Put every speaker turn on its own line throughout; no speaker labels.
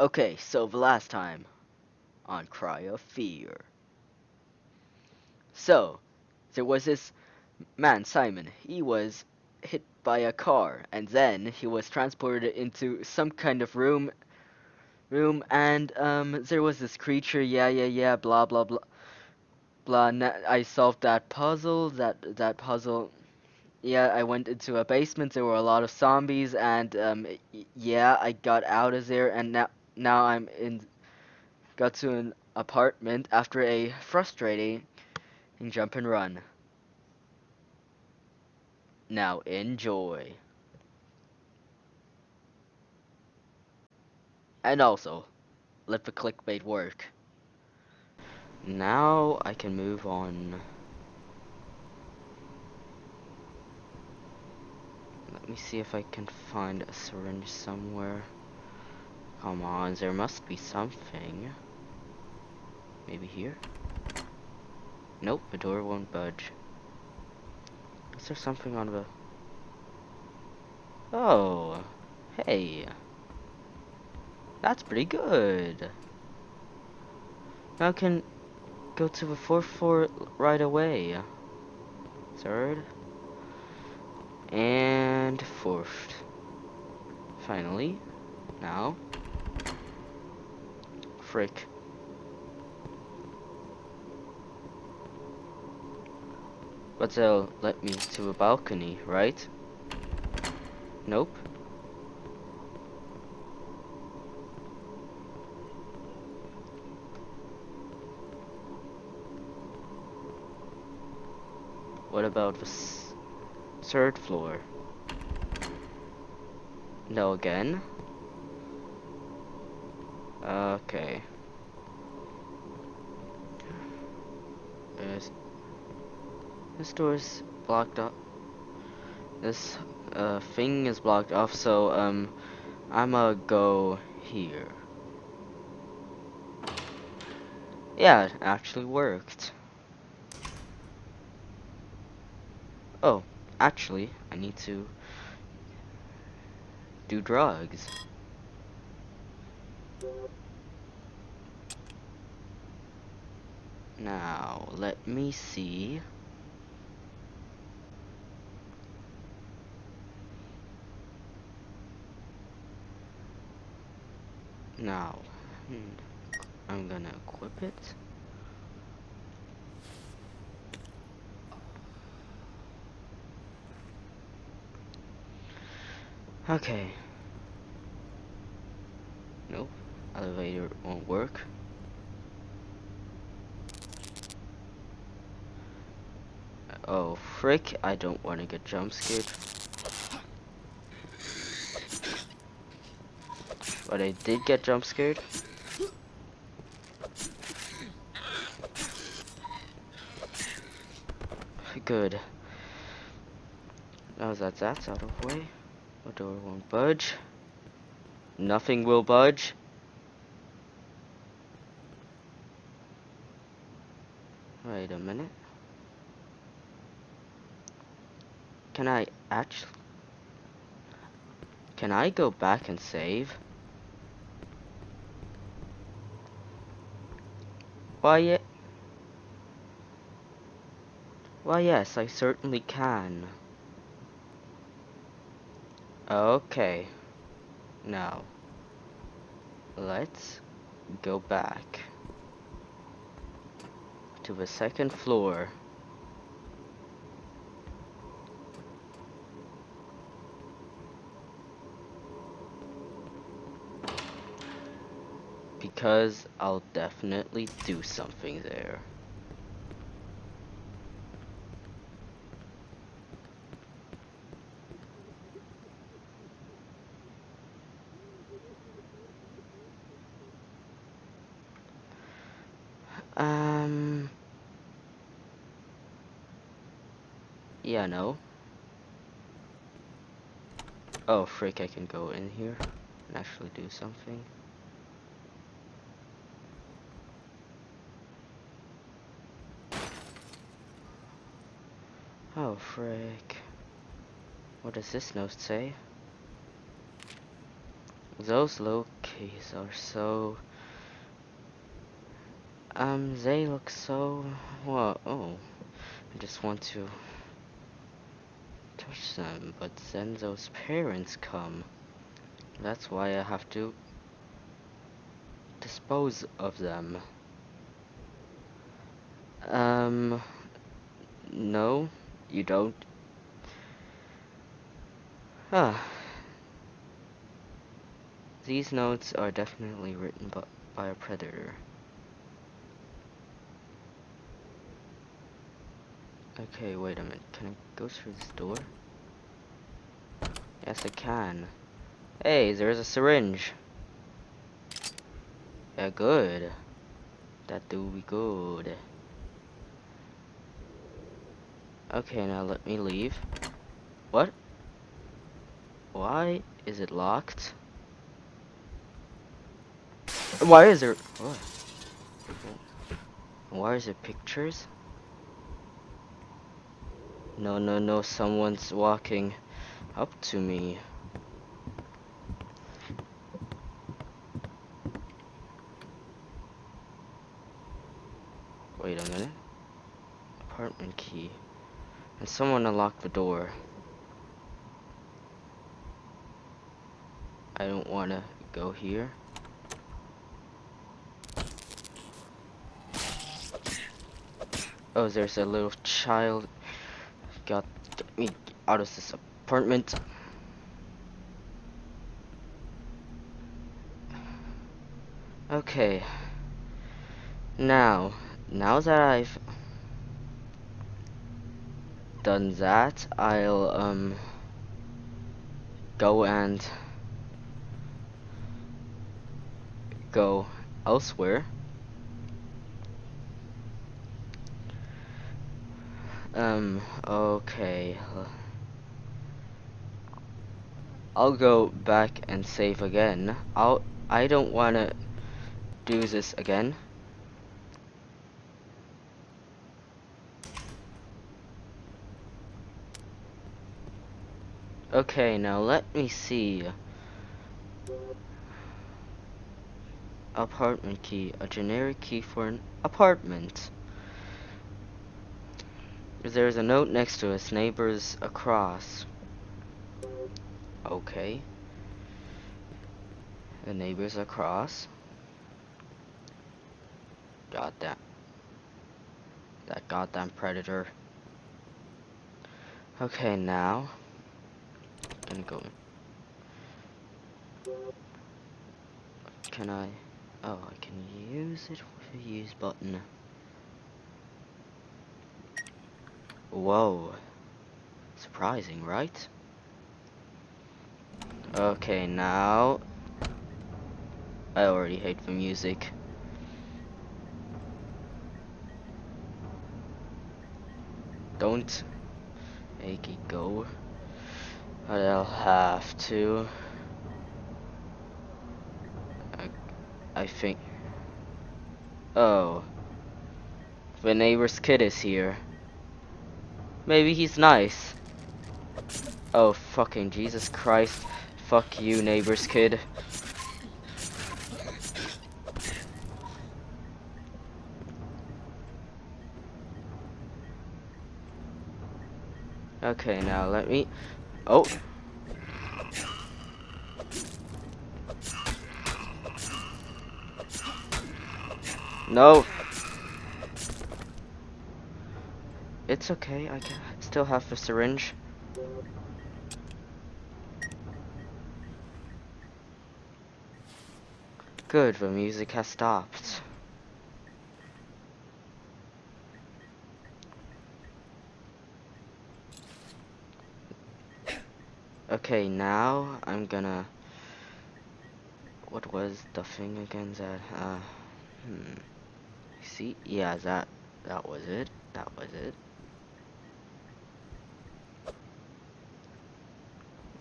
Okay, so the last time on Cry of Fear. So, there was this man, Simon. He was hit by a car, and then he was transported into some kind of room. Room, and um, there was this creature. Yeah, yeah, yeah. Blah, blah, blah. Blah. I solved that puzzle. That that puzzle. Yeah, I went into a basement. There were a lot of zombies, and um, yeah, I got out of there, and now now I'm in. Got to an apartment after a frustrating jump and run. Now enjoy. And also, let the clickbait work. Now I can move on. Let me see if I can find a syringe somewhere. Come on, there must be something. Maybe here? Nope, the door won't budge. Is there something on the... Oh, hey. That's pretty good. Now I can go to the fourth floor right away. Third. And fourth. Finally. Now. Frick. But they'll let me to a balcony, right? Nope. What about the third floor? No again? Okay. There's this door is blocked off. This uh, thing is blocked off, so um, I'ma go here. Yeah, it actually worked. Oh, actually, I need to do drugs. Now, let me see. Now, hmm, I'm gonna equip it. Okay. Nope. Elevator won't work. Oh, frick. I don't want to get jump scared. But I did get jump scared. Good. Now that that's out of the way, the door won't budge. Nothing will budge. Wait a minute. Can I actually... Can I go back and save? Why, Why, yes, I certainly can. Okay. Now, let's go back to the second floor. because I'll definitely do something there. Yeah, no. Oh, freak, I can go in here and actually do something. Oh, frick. What does this note say? Those low keys are so... Um, they look so... Well, oh. I just want to them, but then those parents come. That's why I have to dispose of them. Um, no, you don't. Ah. These notes are definitely written by, by a predator. Okay, wait a minute. Can I go through this door? Yes, I can. Hey, there's a syringe. Yeah, good. That do be good. Okay, now let me leave. What? Why is it locked? Why is there... What? Why is there pictures? No, no, no, someone's walking up to me. Wait a minute. Apartment key. And someone unlocked the door. I don't want to go here. Oh, there's a little child. Got me out of this apartment. Okay. Now, now that I've done that, I'll um go and go elsewhere. Um, okay. I'll go back and save again. I'll I don't wanna do this again. Okay, now let me see. Apartment key, a generic key for an apartment. There's a note next to us, neighbors across. Okay. The neighbors across. Got that. That goddamn predator. Okay, now. Gonna go. Can I? Oh, I can use it with a use button. Whoa. Surprising, right? Okay, now... I already hate the music. Don't make it go. But I'll have to. I, I think... Oh. The neighbor's kid is here. Maybe he's nice. Oh, fucking Jesus Christ. Fuck you, neighbor's kid. Okay, now let me... Oh! No! It's okay, I can still have the syringe. Good, the music has stopped. Okay, now I'm gonna... What was the thing again that... Uh, hmm... See? Yeah, that... That was it. That was it.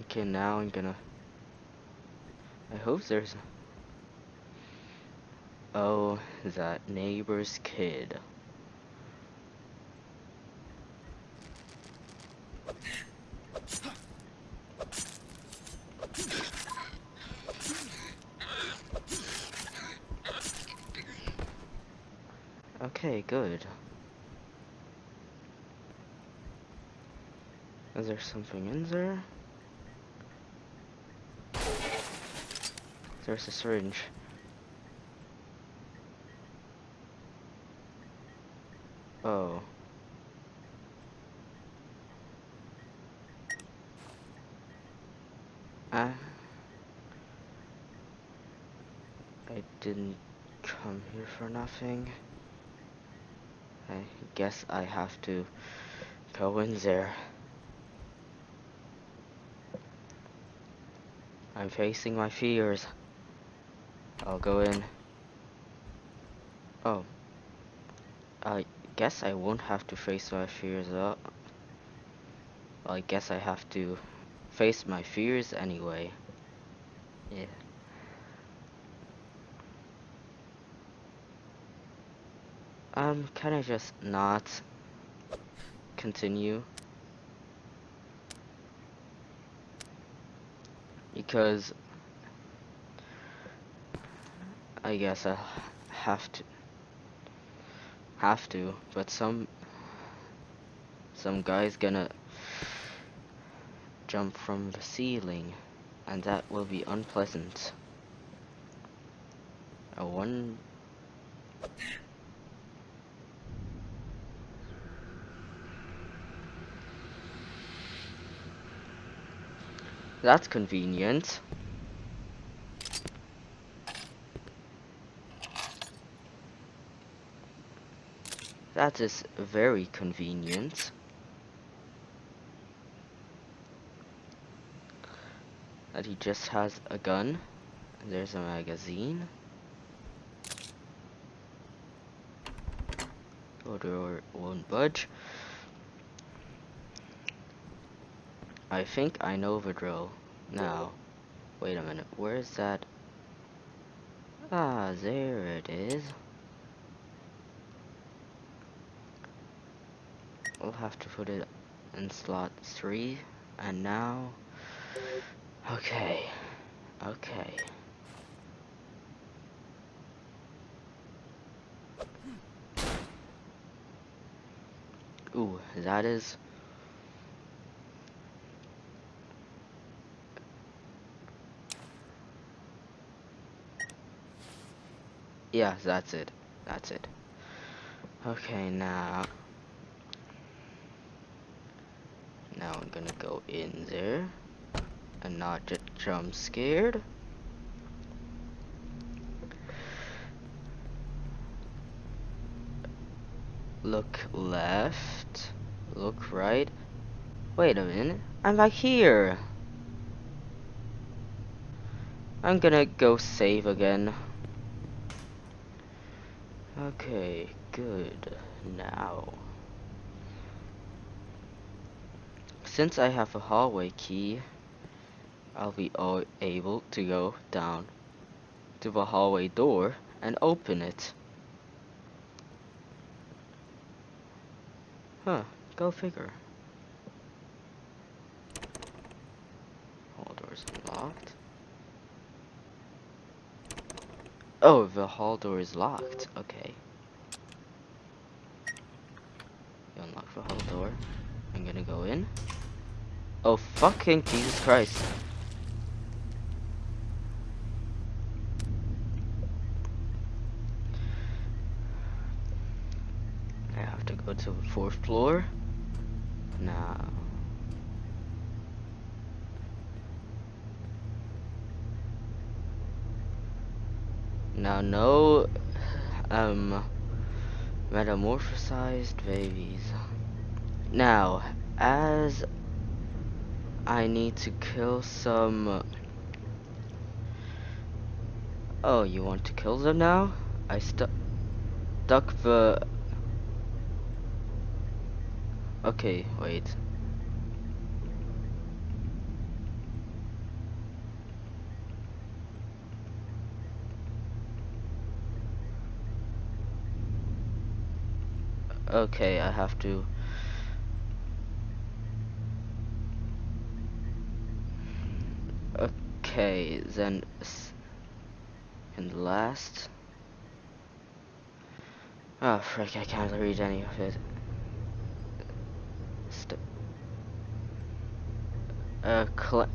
Okay, now I'm gonna... I hope there's... Oh, that neighbor's kid. Okay, good. Is there something in there? There's a syringe. Oh. Ah. I didn't come here for nothing. I guess I have to go in there. I'm facing my fears. I'll go in. Oh. Guess I won't have to face my fears up. Well, I guess I have to face my fears anyway. Yeah. Um, can I just not continue? Because I guess I have to have to, but some some guy's gonna jump from the ceiling and that will be unpleasant. A one That's convenient. That is very convenient. That he just has a gun. There's a magazine. Oh, door won't budge. I think I know the drill. Now, wait a minute, where is that? Ah, there it is. We'll have to put it in slot 3, and now... Okay, okay. Ooh, that is Yeah, that's it. That's it. Okay, now... Now I'm gonna go in there. And not get jump scared. Look left. Look right. Wait a minute. I'm back here. I'm gonna go save again. Okay, good. Now, since I have a hallway key, I'll be able to go down to the hallway door and open it. Huh, go figure. Hall door's unlocked. Oh, the hall door is locked. Okay. You unlock the hall door. I'm gonna go in. Oh, fucking Jesus Christ. I have to go to the fourth floor. Now. Now, no um, metamorphosized babies. Now, as I need to kill some... Oh, you want to kill them now? I stuck stuck the... Okay, wait. Okay, I have to... Okay, then... And last... Oh, frick, I can't read any of it. St uh, a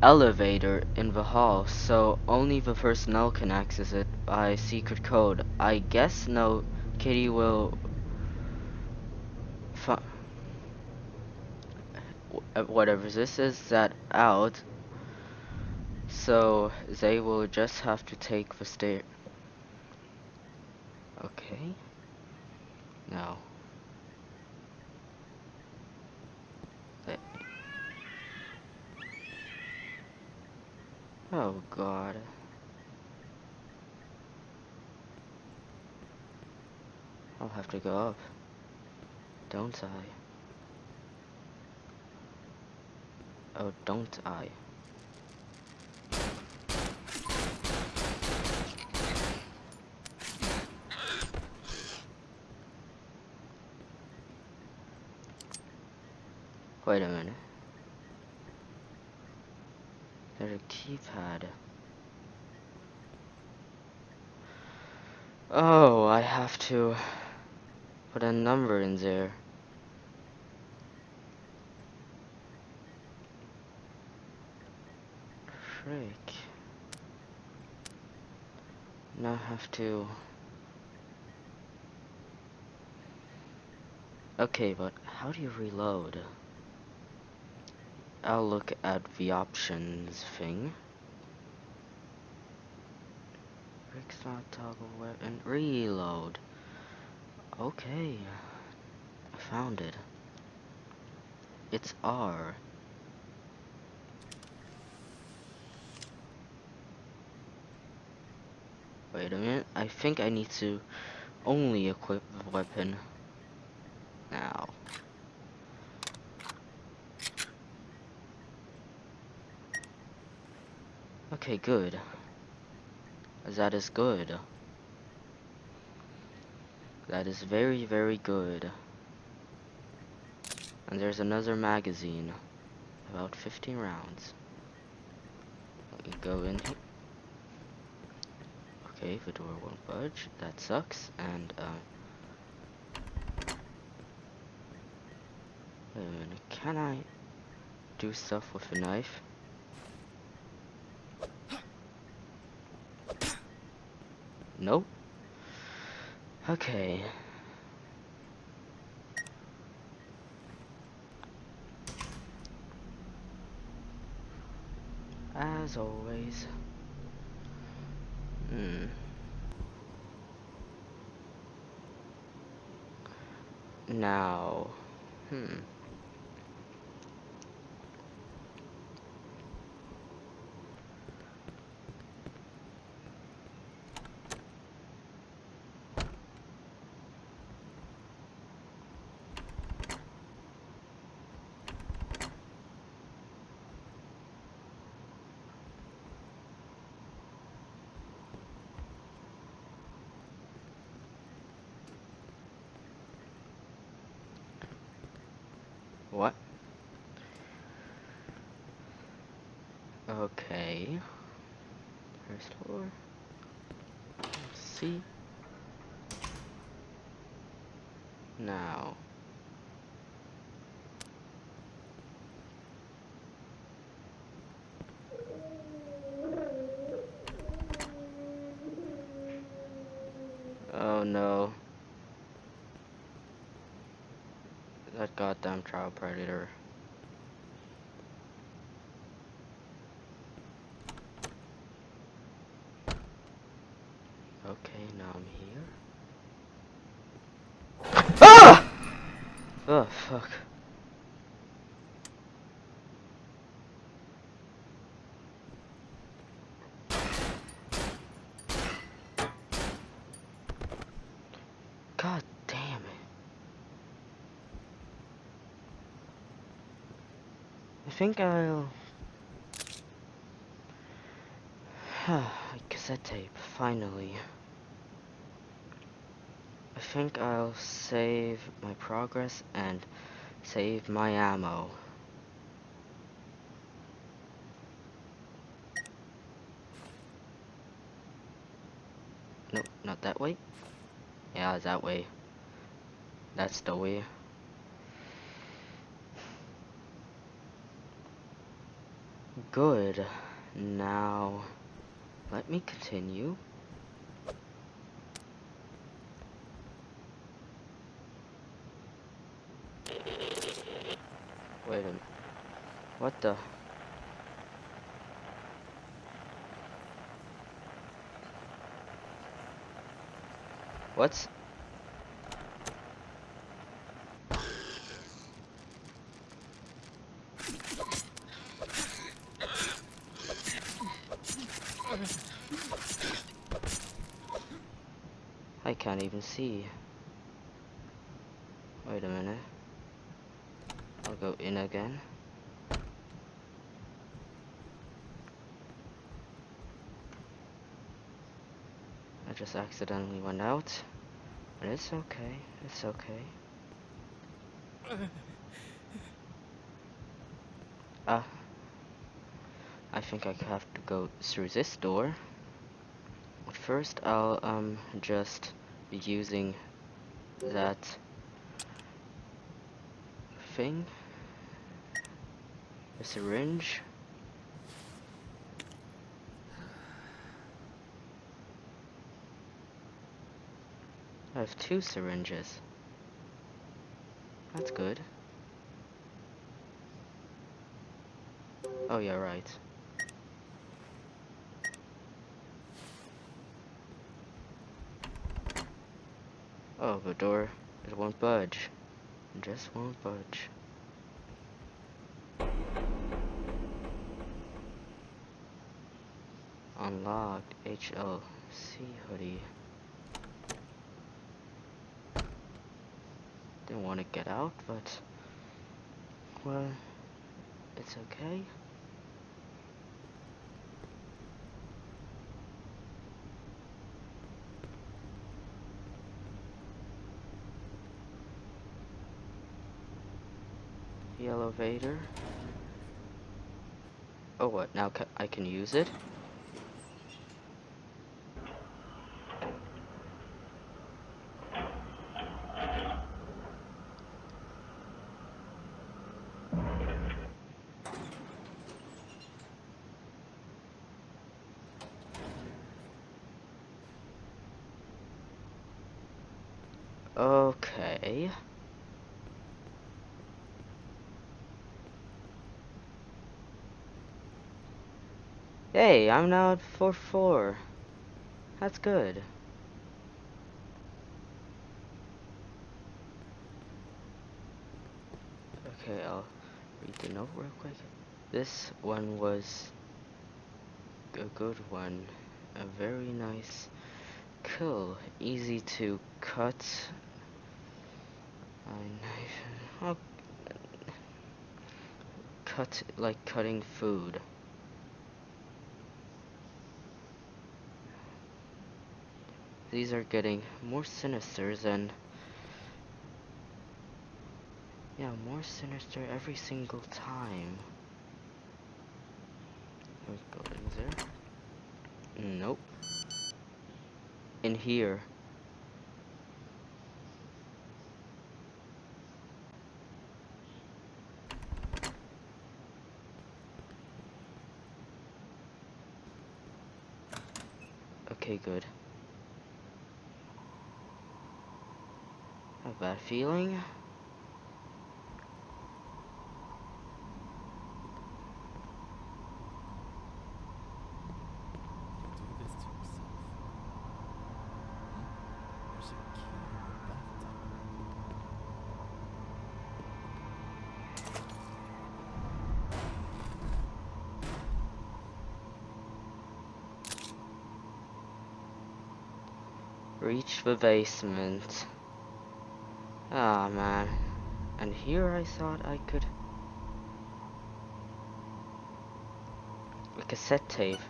elevator in the hall, so only the personnel can access it by secret code. I guess no kitty will whatever this is that out. So they will just have to take the stair okay. Now. Oh god. I'll have to go up don't I Oh, don't I? Wait a minute. There's a keypad. Oh, I have to put a number in there. frick? Now I have to... Okay, but how do you reload? I'll look at the options thing. Rick's not toggle weapon. Reload. Okay. I found it. It's R. Wait a minute, I think I need to only equip the weapon now. Okay, good. That is good. That is very, very good. And there's another magazine. About 15 rounds. Let me go in here. Okay, the door won't budge. That sucks. And, uh... Wait a minute. Can I do stuff with a knife? Nope. Okay. As always. Hmm. Now, hmm. What? Okay. First floor. Let's see. Now. Oh no. That goddamn child predator. Okay, now I'm here. Ah! Oh, fuck. God think I'll... cassette tape, finally. I think I'll save my progress and save my ammo. No, not that way. Yeah, that way. That's the way. Good. Now, let me continue. Wait a minute. What the? What's... I can't even see. Wait a minute. I'll go in again. I just accidentally went out. But it's okay. It's okay. Ah. Uh, I think I have to go through this door. But first I'll um just using that thing. A syringe. I have two syringes. That's good. Oh yeah, right. Oh, the door, it won't budge. It just won't budge. Unlocked HLC hoodie. Didn't want to get out, but well, it's okay. The elevator. Oh, what? Now ca I can use it? Okay. Hey, I'm now at 4-4. That's good. Okay, I'll read the note real quick. This one was a good one. A very nice kill. Easy to cut. I'll oh. cut like cutting food. These are getting more sinister than yeah, more sinister every single time. Buildings there? Nope. In here. Okay, good. Have a bad feeling. Reach the basement. Ah, oh, man. And here I thought I could... A cassette tape.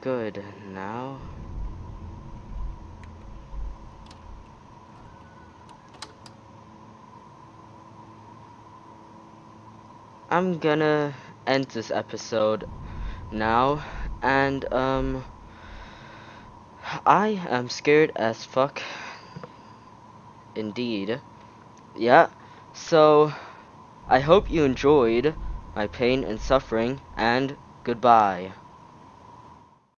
Good, now... I'm gonna end this episode now, and, um... I am scared as fuck. Indeed. Yeah. So, I hope you enjoyed my pain and suffering, and goodbye.